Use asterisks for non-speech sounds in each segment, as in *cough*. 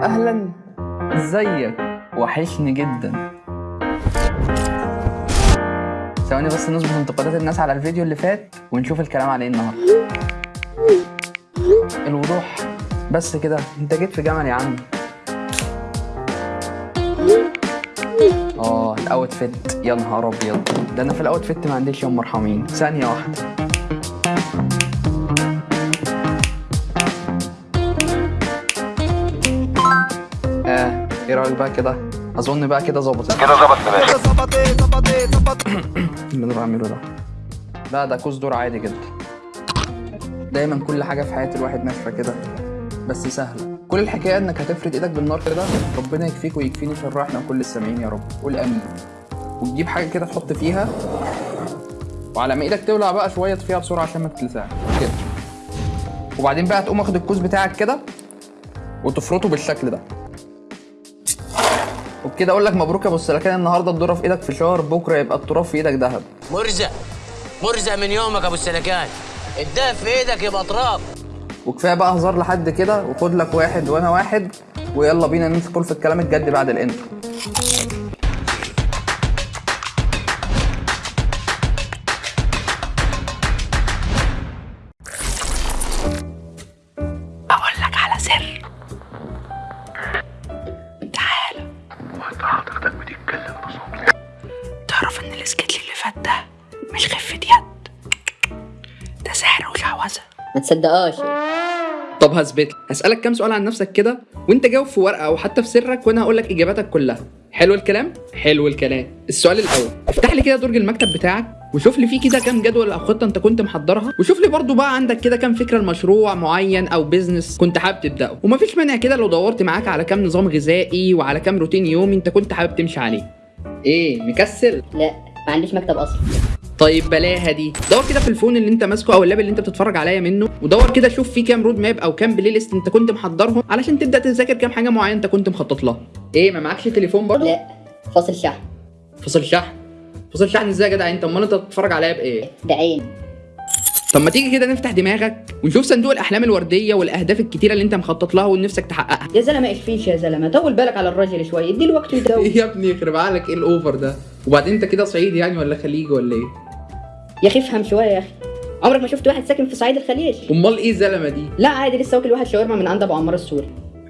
أهلا. إزيك؟ وحشني جدا. ثواني بس نظبط انتقادات الناس على الفيديو اللي فات ونشوف الكلام على إيه النهارده. الوضوح. بس كده انت جيت في جمل يا عم. آه الأوت فيت. يا نهار أبيض. ده أنا في الأوت فيت ما عنديش يوم مرحمين. ثانية واحدة. إيه رأيك بقى كده؟ أظن بقى كده ظبطت. كده ظبط يا باشا اللي أنا بعمله ده. لا ده كوز دور عادي جدا. دايما كل حاجة في حياة الواحد ناشفة كده بس سهلة. كل الحكاية إنك هتفرد إيدك بالنار كده ربنا يكفيك ويكفيني شر إحنا وكل السامعين يا رب. قول آمين. وتجيب حاجة كده تحط فيها وعلى ما إيدك تولع بقى شوية فيها بسرعة عشان ما تتلسعش. كده. وبعدين بقى تقوم واخد الكوز بتاعك كده وتفرطه بالشكل ده. وبكده أقول لك مبروك يا أبو السلكان النهارده الذره في إيدك فشار بكرة يبقى التراب في إيدك ذهب مرزق مرزق من يومك أبو السلكان الدهب في إيدك يبقى تراب. وكفاية بقى هزار لحد كده وخد لك واحد وأنا واحد ويلا بينا ندخل في الكلام الجد بعد الإنترو. ما تصدقهاش. طب هثبت لك. هسألك كام سؤال عن نفسك كده وانت جاوب في ورقة أو حتى في سرك وأنا هقول لك إجاباتك كلها. حلو الكلام؟ حلو الكلام. السؤال الأول. افتح لي كده درج المكتب بتاعك وشوف لي فيه كده كام جدول أو خطة أنت كنت محضرها وشوف لي برضو بقى عندك كده كام فكرة لمشروع معين أو بيزنس كنت حابب تبدأه. ومفيش مانع كده لو دورت معاك على كام نظام غذائي وعلى كام روتين يومي أنت كنت حابب تمشي عليه. إيه مكسل؟ لا ما عنديش مكتب أصلا. طيب بلاها دي. دور كده في ال phone اللي انت ماسكه أو ال lap اللي انت بتتفرج عليا منه ودور كده شوف فيه كام road map أو كام playlist انت كنت محضرهم علشان تبدأ تذاكر كام حاجة معينة انت كنت مخطط لها. إيه ما معكش تليفون برضه؟ لا. فاصل شحن. فصل شحن؟ فصل شحن إزاي يا جدع؟ انت امال انت بتتفرج عليا بإيه؟ ده عين. طب ما تيجي كده نفتح دماغك ونشوف صندوق الأحلام الوردية والأهداف الكتيرة اللي انت مخطط لها ونفسك تحققها. يا زلمة إيش فيش يا زلمة. طول بالك على الراجل شوية. وقته يداوم إيه *laughs* يا ابني يخرب عقلك إيه الأوفر ده؟ وبعدين انت كده صعيدي يعني ولا خليجي ولا إيه؟ يا أخي افهم شوية يا أخي. عمرك ما شفت واحد ساكن في صعيد الخليج؟ أمال إيه الزلمه دي؟ لا عادي لسه واكل واحد شاورما من عند أبو عمار السوري.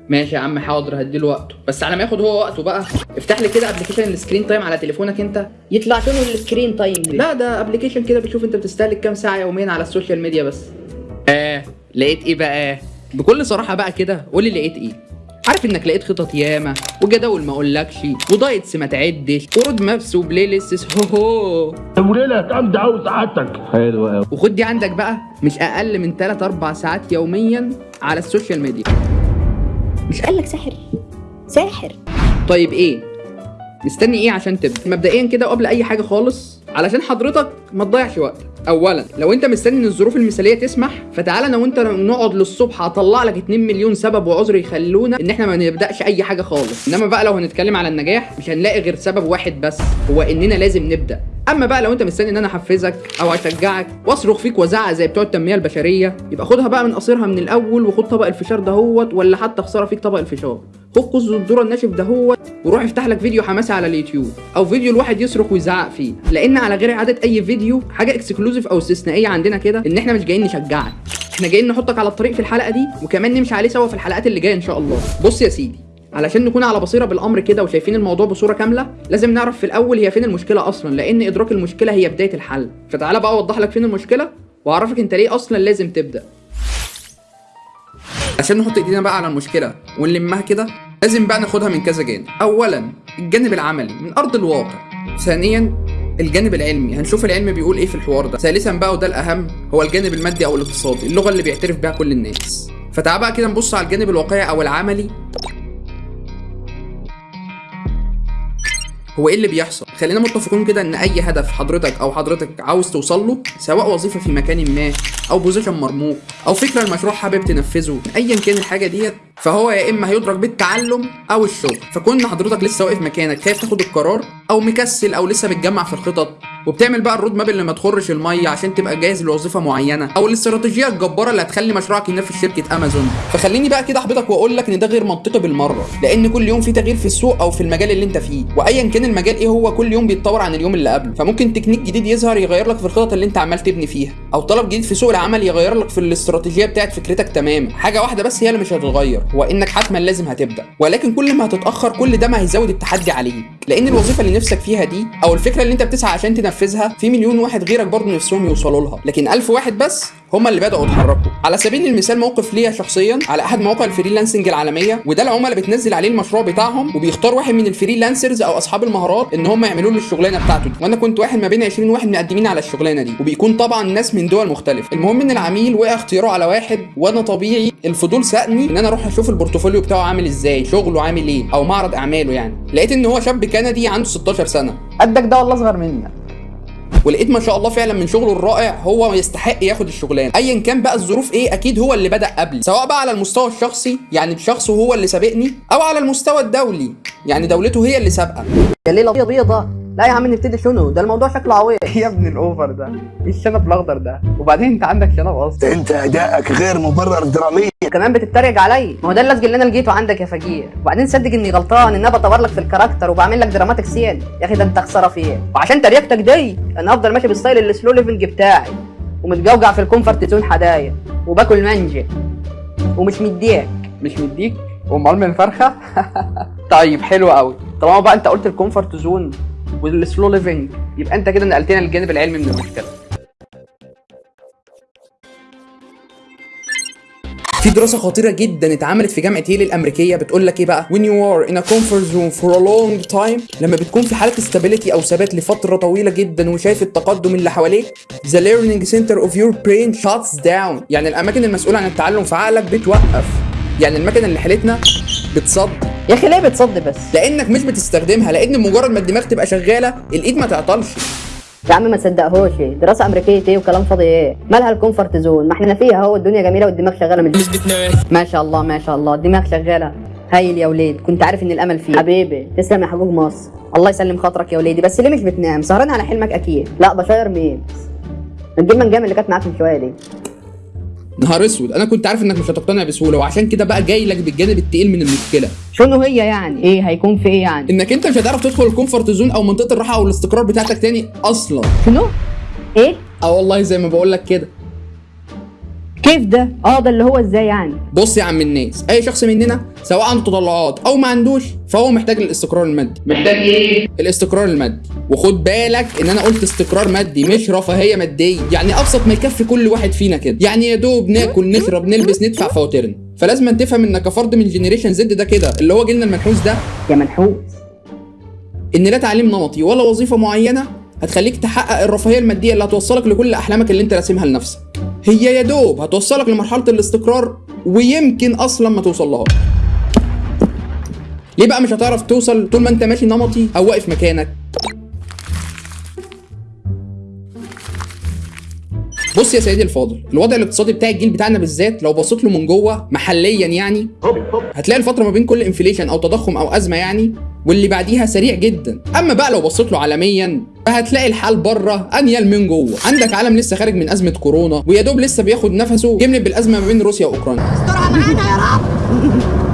ماشي يا عم حاضر هديله وقته. بس على ما ياخد هو وقته بقى افتح لي كده application ال screen time على تليفونك أنت. يطلع شنو ال screen time دي؟ لا ده application كده بتشوف أنت بتستهلك كام ساعة يوميا على ال social media بس. آه لقيت إيه بقى؟ بكل صراحة بقى كده قول لي لقيت إيه. عارف إنك لقيت خطط ياما وجداول ما أقولكش و diets ما تعدش و road maps و playlists هو هو وليلة جامدة أوي سعادتك حلو أوي. وخد دي عندك بقى مش أقل من 3 4 ساعات يوميا على ال social media. مش قال لك ساحر؟ ساحر. طيب إيه؟ مستني إيه عشان تبدأ؟ مبدئيا كده قبل أي حاجة خالص علشان حضرتك ما تضيعش وقتك اولا لو أنت مستني إن الظروف المثالية تسمح فتعالى أنا وأنت نقعد للصبح اطلع لك 2 مليون سبب وعذر يخلونا إن إحنا ما نبدأش أي حاجة خالص. إنما بقى لو هنتكلم على النجاح مش هنلاقي غير سبب واحد بس هو إننا لازم نبدأ. أما بقى لو أنت مستني إن أنا أحفزك أو أشجعك واصرخ فيك وازعق زي بتوع التنمية البشرية يبقى خدها بقى من قصيرها من الأول وخد طبق الفشار دهوت ولا حتى خساره فيك طبق الفشار. خد كوز الذرة الناشف دهوت وروح افتح لك فيديو حماسي على اليوتيوب أو فيديو الواحد يصرخ ويزعق فيه لأن على غير عاده أي فيديو حاجة exclusive أو استثنائية عندنا كده إن إحنا مش جايين نشجعك. إحنا جايين نحطك على الطريق في الحلقة دي وكمان نمشي عليه سوا في الحلقات اللي جاية إن شاء الله. بص يا سيدي علشان نكون على بصيرة بالأمر كده وشايفين الموضوع بصورة كاملة لازم نعرف في الأول هي فين المشكلة أصلا لأن إدراك المشكلة هي بداية الحل. فتعالى بقى أوضح لك فين المشكلة وأعرفك أنت ليه أصلا لازم تبدأ. عشان نحط إيدينا بقى على المشكلة ونلمها كده لازم بقى ناخدها من كذا جانب. اولا الجانب العملي من أرض الواقع. ثانيا الجانب العلمي. هنشوف العلم بيقول إيه في الحوار ده. ثالثا بقى وده الأهم هو الجانب المادي أو الاقتصادي اللغة اللي بيعترف بيها كل الناس. فتعال بقى كده نبص على الجانب الواقعي أو العملي. هو إيه اللي بيحصل؟ خلينا متفقين كده إن أي هدف حضرتك أو حضرتك عاوز توصل له سواء وظيفة في مكان ما أو position مرموق أو فكرة المشروع حابب تنفذه ايا كان الحاجة ديت فهو يا إما هيدرك بالتعلم أو الشغل. فكون حضرتك لسه واقف مكانك خايف تاخد القرار أو مكسل أو لسه بتجمع في الخطط وبتعمل بقى ال road map اللي ما تخرش المية عشان تبقى جاهز لوظيفة معينة أو الاستراتيجية الجبارة اللي هتخلي مشروعك ينافس شركة أمازون. فخليني بقى كده احبطك وأقول لك إن ده غير منطقي بالمرة لأن كل يوم في تغيير في السوق أو في المجال اللي أنت فيه وايا كان المجال إيه هو كل يوم بيتطور عن اليوم اللي قبله. فممكن تكنيك جديد يظهر يغير لك في الخطط اللي أنت عمال تبني فيها أو طلب جديد في سوق العمل يغير لك في الاستراتيجية بتاعت فكرتك تماما. حاجة واحدة بس هي اللي مش هتتغير. هو انك حتما لازم هتبدأ. ولكن كل ما هتتأخر كل ده ما هيزود التحدي عليك. لأن الوظيفة اللي نفسك فيها دي أو الفكرة اللي أنت بتسعى عشان تنفذها في مليون واحد غيرك برضه نفسهم يوصلوا لها. لكن ألف واحد بس هم اللي بدأوا يتحركوا. على سبيل المثال موقف ليا شخصيا على أحد مواقع ال freelancing العالمية وده العملاء بتنزل عليه المشروع بتاعهم وبيختار واحد من ال freelancers أو أصحاب المهارات إن هم يعملوا له الشغلانة بتاعته دي. وأنا كنت واحد ما بين 20 واحد مقدمين على الشغلانة دي وبيكون طبعا ناس من دول مختلفة. المهم إن العميل وقع اختياره على واحد وأنا طبيعي الفضول ساقني إن أنا أروح أشوف ال portfolio بتاعه عامل إزاي شغله عامل إيه أو معرض أعماله يعني. لقيت إن هو شاب كندي عنده 16 سنة. قدك ده والله أصغر منك. ولقيت ما شاء الله فعلا من شغله الرائع هو يستحق ياخد الشغلانة. أيا كان بقى الظروف إيه أكيد هو اللي بدأ قبلي. سواء بقى على المستوى الشخصي يعني بشخصه هو اللي سابقني أو على المستوى الدولي يعني دولته هي اللي سابقة. يا ليلة بيضة بيضة. لا يا عم نبتدي شنو؟ ده الموضوع شكله عويط *laughs* يا ابن ال over ده. إيه الشنب الأخضر ده؟ وبعدين أنت عندك شنب أصلا. أنت أدائك غير مبرر دراميا. كمان بتتريق عليا ما هو ده اللزج اللي أنا لقيته عندك يا فقير. وبعدين صدق إني غلطان إن أنا بطور لك في ال character وبعمل لك dramatic scene يا أخي ده أنت خسارة فيه وعشان تريقتك دي أنا افضل ماشي بال style ال slow living بتاعي. ومتقوقع في ال comfort zone حدايا وباكل مانجا ومش مديك. مش مديك؟ امال من فرخة؟ *laughs* طيب حلو قوي طالما بقى أنت قلت ال comfort zone وال slow living يبقى أنت كده نقلتنا للجانب العلمي من المشكلة. في دراسة خطيرة جدا اتعملت في جامعة ييل الأمريكية بتقول لك إيه بقى؟ When you are in a comfort zone for a long time لما بتكون في حالة stability أو ثبات لفترة طويلة جدا وشايف التقدم اللي حواليك the learning center of your brain shuts down. يعني الأماكن المسؤولة عن التعلم في عقلك بتوقف. يعني المكنة اللي حيلتنا بتصد. يا أخي ليه بتصد بس؟ لأنك مش بتستخدمها لأن مجرد ما الدماغ تبقى شغالة الإيد ما تعطلش. يا عم ما تصدقهوش. دراسة أمريكية إيه وكلام فاضي إيه؟ مالها ال comfort zone؟ ما إحنا فيها أهو الدنيا جميلة والدماغ شغالة من ما شاء الله ما شاء الله الدماغ شغالة. هايل يا وليد كنت عارف إن الأمل فيه حبيبي تسلم يا حبوب مصر. الله يسلم خاطرك يا وليدي بس ليه مش بتنام؟ سهران على حلمك أكيد. لا بشاير الجيم من جام اللي كانت معاك من شوية دي. نهار أسود. أنا كنت عارف إنك مش هتقتنع بسهولة وعشان كده بقى جاي لك بالجانب التقيل من المشكلة. شنو هي يعني؟ إيه هيكون في إيه يعني؟ إنك أنت مش هتعرف تدخل ال comfort zone أو منطقة الراحة أو الاستقرار بتاعتك تاني أصلا. شنو؟ إيه؟ آه والله زي ما بقول لك كده. كيف ده؟ آه ده اللي هو إزاي يعني؟ بص يا عم الناس أي شخص مننا سواء عنده تطلعات أو ما عندوش فهو محتاج الاستقرار المادي. محتاج إيه؟ الاستقرار المادي. وخد بالك إن أنا قلت استقرار مادي مش رفاهية مادية يعني أبسط ما يكفي كل واحد فينا كده. يعني يا دوب ناكل نشرب نلبس ندفع فواتيرنا. فلازم أن تفهم إنك كفرد من generation Z ده كده اللي هو جيلنا المنحوس ده. يا منحوس. إن لا تعليم نمطي ولا وظيفة معينة هتخليك تحقق الرفاهية المادية اللي هتوصلك لكل أحلامك اللي انت راسمها لنفسك. هي يا دوب هتوصلك لمرحلة الاستقرار ويمكن أصلا ما توصلهاش ليه بقى مش هتعرف توصل طول ما انت ماشي نمطي أو واقف مكانك؟ بص يا سيدي الفاضل الوضع الاقتصادي بتاع الجيل بتاعنا بالذات لو بصيت له من جوه محليا يعني هتلاقي الفترة ما بين كل انفليشن أو تضخم أو أزمة يعني واللي بعديها سريع جدا. أما بقى لو بصيت له عالميا فهتلاقي الحال بره أنيل من جوه. عندك عالم لسه خارج من أزمة كورونا ويا دوب لسه بياخد نفسه كمل بالازمه ما بين روسيا وأوكرانيا. يا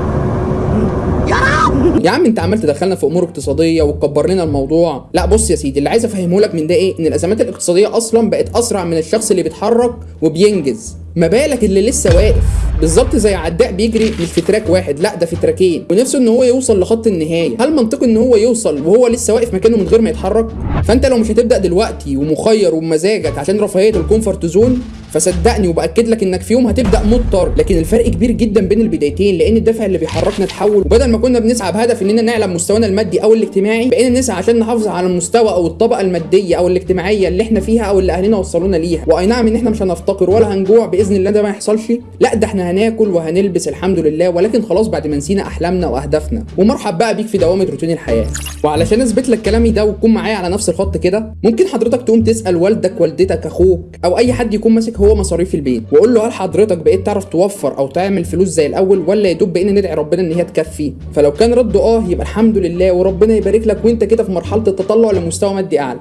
عم انت عمال تدخلنا في امور اقتصادية وتكبر لنا الموضوع. لا بص يا سيدي اللي عايز افهمه لك من ده إيه؟ ان الأزمات الاقتصادية أصلا بقت أسرع من الشخص اللي بيتحرك وبينجز. ما بالك اللي لسه واقف؟ بالظبط زي عداء بيجري مش في track واحد لا ده في تراكين. ونفسه إن هو يوصل لخط النهاية. هل منطقي إن هو يوصل وهو لسه واقف مكانه من غير ما يتحرك؟ فأنت لو مش هتبدأ دلوقتي ومخير وبمزاجك عشان رفاهية ال comfort zone فصدقني وبأكد لك إنك في يوم هتبدأ مضطر. لكن الفرق كبير جدا بين البدايتين لأن الدافع اللي بيحركنا اتحول وبدل ما كنا بنسعى بهدف اننا نعلى مستوانا المادي أو الاجتماعي بقينا نسعى عشان نحافظ على المستوى أو الطبقة المادية أو الاجتماعية اللي إحنا فيها أو اللي أهلنا وصلونا ليها. وأي نعم إن إحنا مش هنفتقر ولا هنجوع بإذن الله ده ما يحصلش. لا ده إحنا هناكل وهنلبس الحمد لله ولكن خلاص بعد ما نسينا أحلامنا وأهدافنا. ومرحب بقى بيك في دوامة روتين الحياة. وعلشان أثبت لك كلامي ده وتكون معايا على نفس الخط كده ممكن حضرتك تقوم تسأل والدك والدتك أخوك أو أي حد يكون ماسك هو مصاريف البيت. وقول له هل حضرتك بقيت تعرف توفر أو تعمل فلوس زي الأول ولا يا دوب بقينا ندعي ربنا إن هي تكفي؟ فلو كان رده آه يبقى الحمد لله وربنا يبارك لك وأنت كده في مرحلة التطلع لمستوى مادي أعلى.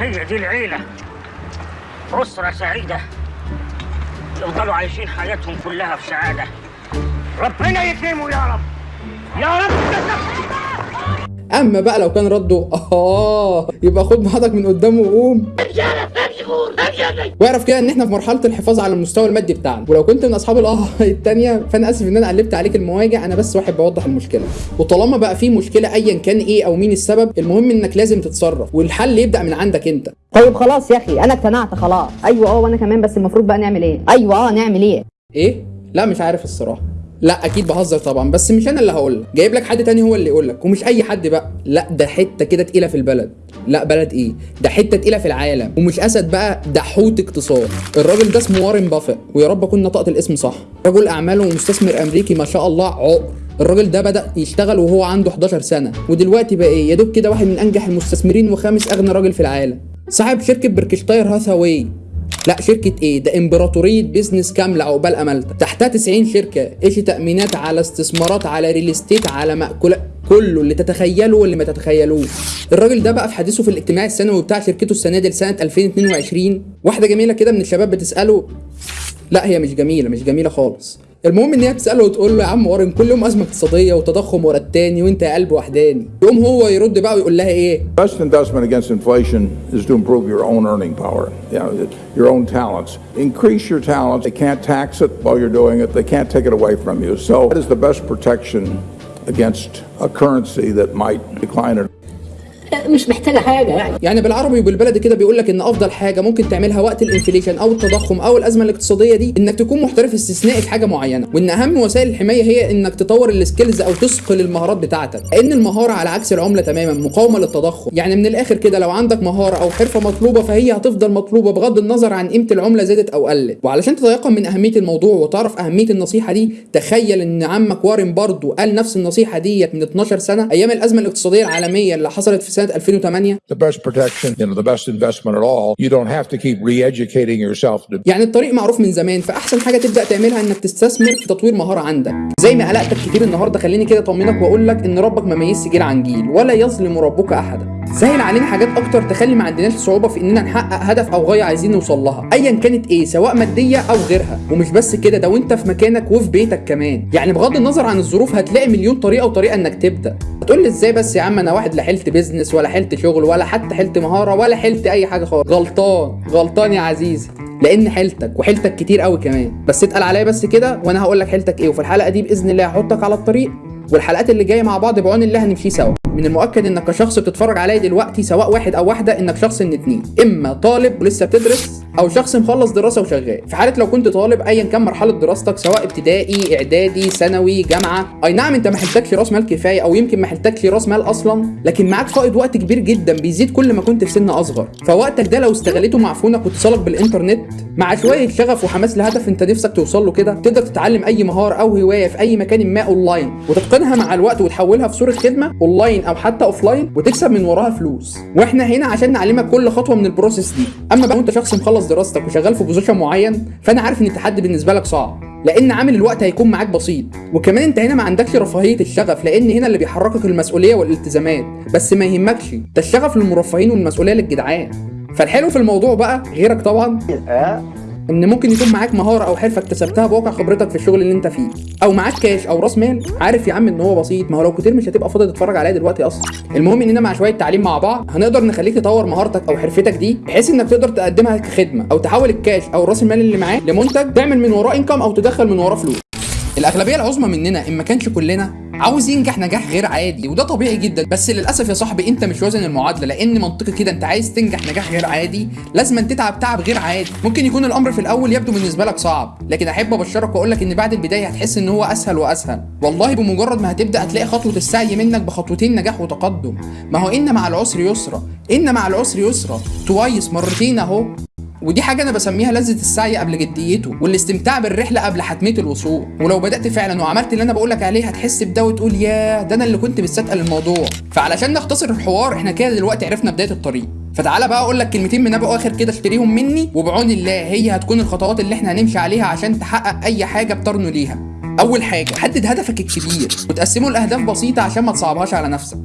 هي دي العيلة. أسرة سعيدة. يفضلوا عايشين حياتهم كلها في سعادة ربنا يكرمه يا رب. يا رب. أما بقى لو كان رده آه يبقى خد بعضك من قدامه وقوم. واعرف كده إن إحنا في مرحلة الحفاظ على المستوى المادي بتاعنا. ولو كنت من أصحاب الأه *laughs* التانية فأنا آسف إن أنا قلبت عليك المواجع أنا بس واحد بوضح المشكلة. وطالما بقى في مشكلة ايا كان إيه أو مين السبب المهم إنك لازم تتصرف والحل يبدأ من عندك أنت. طيب خلاص يا أخي أنا اقتنعت خلاص. أيوه آه وأنا كمان بس المفروض بقى نعمل إيه؟ أيوه آه نعمل إيه؟ إيه؟ لا مش عارف الصراحة. لا أكيد بهزر طبعا بس مش أنا اللي هقول لك جايب لك حد تاني هو اللي يقول لك ومش أي حد بقى. لا ده حتة كده تقيلة في البلد. لا بلد إيه؟ ده حتة تقيلة في العالم. ومش أسد بقى ده حوت اقتصاد. الراجل ده اسمه وارن بافيت ويا رب أكون نطقت الاسم صح. رجل اعمال ومستثمر أمريكي ما شاء الله عقر. الراجل ده بدأ يشتغل وهو عنده 11 سنة. ودلوقتي بقى إيه؟ يا دوب كده واحد من أنجح المستثمرين وخامس أغنى راجل في العالم. صاحب شركة بركشتاير هاثاواي لا شركة إيه؟ ده إمبراطورية business كاملة عقبال امالتك، تحتها 90 شركة، إشي تأمينات على استثمارات على real estate على مأكولات كله اللي تتخيله واللي ما تتخيلوش. الراجل ده بقى في حديثه في الاجتماع السنوي بتاع شركته السنة دي لسنة 2022 واحدة جميلة كده من الشباب بتسأله لا هي مش جميلة مش جميلة خالص. المهم ان هي بتساله وتقول له يا عم وارن كل يوم ازمه اقتصاديه وتضخم ورا التاني وانت يا قلب وحداني يقوم هو يرد بقى ويقول لها إيه Best investment against inflation is to improve your own earning power, you know, your own talents. Increase your talents. They can't tax it while you're doing it. They can't take it away from you. So that is the best protection against a currency that might decline or مش محتاجة حاجة يعني. يعني بالعربي وبالبلدي كده بيقول لك إن أفضل حاجة ممكن تعملها وقت ال inflation أو التضخم أو الأزمة الاقتصادية دي إنك تكون محترف استثنائي في حاجة معينة وإن أهم وسائل الحماية هي إنك تطور ال skills أو تثقل المهارات بتاعتك لأن المهارة على عكس العملة تماما مقاومة للتضخم. يعني من الآخر كده لو عندك مهارة أو حرفة مطلوبة فهي هتفضل مطلوبة بغض النظر عن قيمة العملة زادت أو قلت. وعلشان تتيقن من أهمية الموضوع وتعرف أهمية النصيحة دي تخيل إن عمك وارن برضو قال نفس النصيحة ديت من 12 سنة أيام الأزمة الاقتصادية العالمية اللي حصلت في سنة 2008 the best protection, you know, the best investment at all. You don't have to keep re-educating yourself to يعني الطريق معروف من زمان فأحسن حاجة تبدأ تعملها إنك تستثمر في تطوير مهارة عندك. زي ما قلقتك كتير النهارده خليني كده أطمنك واقول لك إن ربك ما ميزش جيل عن جيل ولا يظلم ربك أحدا. سهل علينا حاجات أكتر تخلي ما عندناش صعوبة في إننا نحقق هدف أو غاية عايزين نوصل لها. ايا كانت إيه سواء مادية أو غيرها. ومش بس كده ده وأنت في مكانك وفي بيتك كمان. يعني بغض النظر عن الظروف هتلاقي مليون طريقة وطريقة إنك تبدأ. هتقول لي إزاي بس يا عم أنا واحد لا حيلتي business ولا حيلتي شغل ولا حتى حيلتي مهارة ولا حيلتي أي حاجة خالص. غلطان غلطان يا عزيزي. لأن حيلتك وحيلتك كتير قوي كمان. بس اتقل عليا بس كده وأنا هقول لك حيلتك إيه. وفي الحلقة دي بإذن الله هحطك على الطريق. والحلقات اللي جاية مع بعض بعون الله هنمشي سوا. من المؤكد إنك كشخص بتتفرج عليا دلوقتي سواء واحد أو واحدة إنك شخص من اتنين. إما طالب ولسه بتدرس أو شخص مخلص دراسة وشغال. في حالة لو كنت طالب ايا كان مرحلة دراستك سواء ابتدائي إعدادي ثانوي جامعة. أي نعم أنت ما حلتكش رأس مال كفاية أو يمكن ما حلتكش رأس مال أصلا لكن معاك فائض وقت كبير جدا بيزيد كل ما كنت في سن أصغر. فوقتك ده لو استغليته مع phone ك واتصالك بالإنترنت مع شوية شغف وحماس لهدف أنت نفسك توصل له كده تقدر تتعلم أي مهارة أو هواية في أي مكان ما أونلاين وتتقنها مع الوقت وتحولها في صورة خدمة أونلاين أو حتى offline وتكسب من وراها فلوس. وإحنا هنا عشان نعلمك كل خطوة من ال process دي. أما بقى وانت شخص مخلص دراستك وشغال في position معين فأنا عارف إن التحدي بالنسبة لك صعب لأن عامل الوقت هيكون معاك بسيط. وكمان أنت هنا ما عندكش رفاهية الشغف لأن هنا اللي بيحركك المسؤولية والالتزامات بس ما يهمكش ده الشغف للمرفهين والمسؤولية للجدعان. فالحلو في الموضوع بقى غيرك طبعا. إن ممكن يكون معاك مهارة أو حرفة اكتسبتها بواقع خبرتك في الشغل اللي أنت فيه. أو معاك كاش أو رأس مال. عارف يا عم إن هو بسيط. ما هو لو كتير مش هتبقى فاضي تتفرج عليا دلوقتي أصلا. المهم اننا مع شوية تعليم مع بعض. هنقدر نخليك تطور مهارتك أو حرفتك دي بحيث إنك تقدر تقدمها كخدمة أو تحول الكاش أو رأس المال اللي معاه لمنتج تعمل من وراه انكم أو تدخل من وراه فلوس. الأغلبية العظمى مننا إن ما كانش كلنا عاوز ينجح نجاح غير عادي وده طبيعي جدا. بس للأسف يا صاحبي أنت مش وازن المعادلة لأن منطقي كده أنت عايز تنجح نجاح غير عادي لازم تتعب تعب غير عادي. ممكن يكون الأمر في الأول يبدو بالنسبة لك صعب لكن أحب أبشرك وأقول لك إن بعد البداية هتحس إن هو أسهل وأسهل. والله بمجرد ما هتبدأ هتلاقي خطوة السعي منك بخطوتين نجاح وتقدم. ما هو إن مع العسر يسرا إن مع العسر يسرا. توايس مرتين أهو. ودي حاجة أنا بسميها لذة السعي قبل جديته والاستمتاع بالرحلة قبل حتمية الوصول. ولو بدأت فعلا وعملت اللي أنا بقولك عليه هتحس بده وتقول ياه ده أنا اللي كنت مستثقل الموضوع. فعلشان نختصر الحوار إحنا كده دلوقتي عرفنا بداية الطريق. فتعالى بقى أقول لك كلمتين من أبو آخر كده اشتريهم مني وبعون الله هي هتكون الخطوات اللي إحنا هنمشي عليها عشان تحقق أي حاجة بترنو ليها. أول حاجة حدد هدفك الكبير وتقسمه لأهداف بسيطة عشان ما تصعبهاش على نفسك.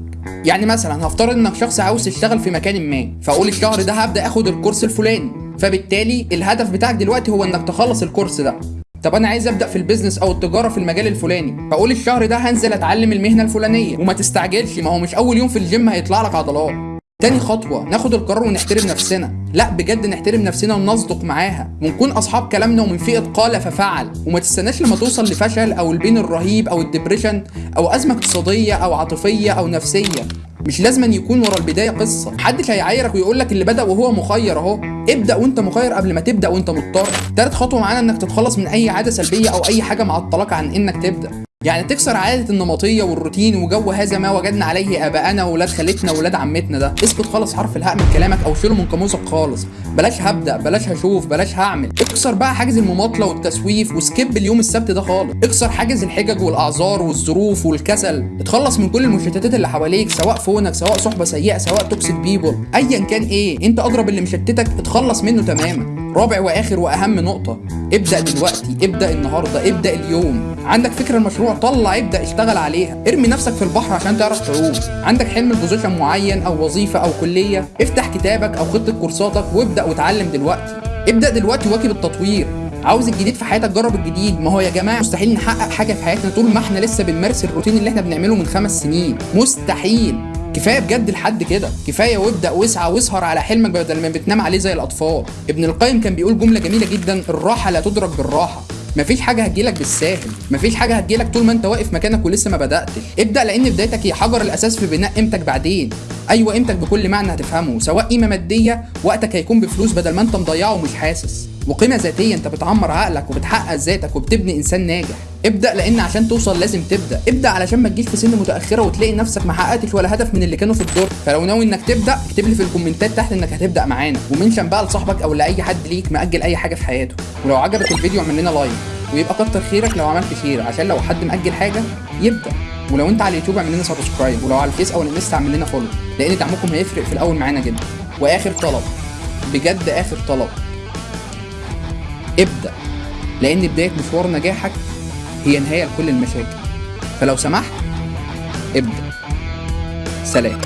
يعني مثلا هفترض إنك شخص عاوز تشتغل في مكان ما فأقول الشهر ده هبدأ آخد ال course الفلاني. فبالتالي الهدف بتاعك دلوقتي هو إنك تخلص ال course ده. طب أنا عايز أبدأ في ال business أو التجارة في المجال الفلاني. فأقول الشهر ده هنزل أتعلم المهنة الفلانية. وما تستعجلش ما هو مش أول يوم في الجيم هيطلع لك عضلات. تاني خطوة ناخد القرار ونحترم نفسنا. لا بجد نحترم نفسنا ونصدق معاها. ونكون أصحاب كلامنا ومن فئة قال ففعل. وما تستناش لما توصل لفشل أو ال pain الرهيب أو ال depression أو أزمة اقتصادية أو عاطفية أو نفسية. مش لازم أن يكون ورا البداية قصة. محدش هيعايرك ويقول لك اللي بدأ وهو مخير أهو. ابدأ وأنت مخير قبل ما تبدأ وأنت مضطر. تالت خطوة معانا إنك تتخلص من أي عادة سلبية أو أي حاجة معطلاك عن إنك تبدأ. يعني تكسر عادة النمطية والروتين وجو هذا ما وجدنا عليه آباءنا وولاد خالتنا وولاد عمتنا ده. اسقط خالص حرف الهاء من كلامك أو شيله من قاموسك خالص. بلاش هبدأ بلاش هشوف بلاش هعمل. اكسر بقى حاجز المماطلة والتسويف و skip اليوم السبت ده خالص. اكسر حاجز الحجج والأعذار والظروف والكسل. اتخلص من كل المشتتات اللي حواليك سواء phone ك سواء صحبة سيئة سواء toxic people أيا كان إيه أنت أدرى باللي مشتتك اتخلص منه تماما. رابع وآخر وأهم نقطة. ابدأ دلوقتي ابدأ النهارده ابدأ اليوم. عندك فكره المشروع طلع ابدأ اشتغل عليها. ارمي نفسك في البحر عشان تعرف تعوم. عندك حلم لبوزيشن معين أو وظيفة أو كلية؟ افتح كتابك أو خطه كورساتك وابدأ واتعلم دلوقتي. ابدأ دلوقتي واكب التطوير. عاوز الجديد في حياتك جرب الجديد. ما هو يا جماعة مستحيل نحقق حاجة في حياتنا طول ما إحنا لسه بنمارس الروتين اللي إحنا بنعمله من خمس سنين. مستحيل. كفاية بجد لحد كده. كفاية وابدأ واسعى واسهر على حلمك بدل ما بتنام عليه زي الأطفال. ابن القيم كان بيقول جملة جميلة جدا الراحة لا تدرك بالراحة. مفيش حاجة هتجيلك بالساهل. مفيش حاجة هتجيلك طول ما انت واقف مكانك ولسه ما بدأتش. ابدأ لأن بدايتك هي حجر الأساس في بناء قيمتك بعدين. أيوه قيمتك بكل معنى هتفهمه سواء قيمة مادية وقتك هيكون بفلوس بدل ما انت مضيعه ومش حاسس. وقيمه ذاتيه أنت بتعمر عقلك وبتحقق ذاتك وبتبني إنسان ناجح. ابدأ لأن عشان توصل لازم تبدأ. ابدأ علشان ما تجيش في سن متأخرة وتلاقي نفسك ما حققتش ولا هدف من اللي كانوا في الدور. فلو ناوي إنك تبدأ اكتب لي في الكومنتات تحت إنك هتبدأ معانا. و mention بقى لصاحبك أو لأي حد ليك مأجل أي حاجة في حياته. ولو عجبك الفيديو اعمل لنا like. ويبقى كتر خيرك لو عملت share عشان لو حد مأجل حاجة يبدأ. ولو أنت على اليوتيوب اعمل لنا subscribe ولو على الفيس أو الانستا اعمل لنا follow لأن دعمكم هيفرق في الأول معانا جدا. وآخر طلب. بجد آخر طلب. ابدأ لأن بداية مشوار نجاحك هي نهاية لكل المشاكل. فلو سمحت ابدأ. سلام.